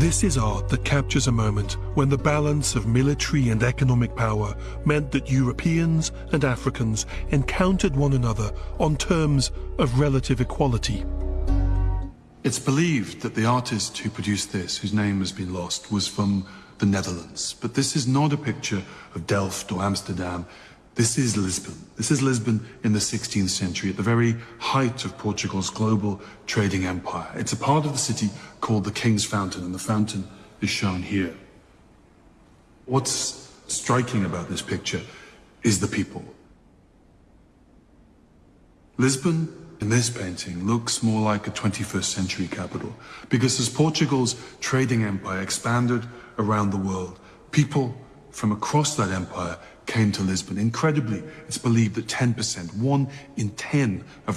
This is art that captures a moment when the balance of military and economic power meant that Europeans and Africans encountered one another on terms of relative equality. It's believed that the artist who produced this, whose name has been lost, was from the Netherlands. But this is not a picture of Delft or Amsterdam. This is Lisbon. This is Lisbon in the 16th century, at the very height of Portugal's global trading empire. It's a part of the city called the King's Fountain, and the fountain is shown here. What's striking about this picture is the people. Lisbon in this painting looks more like a 21st century capital because as Portugal's trading empire expanded around the world, people from across that empire came to Lisbon. Incredibly, it's believed that 10%, one in 10 of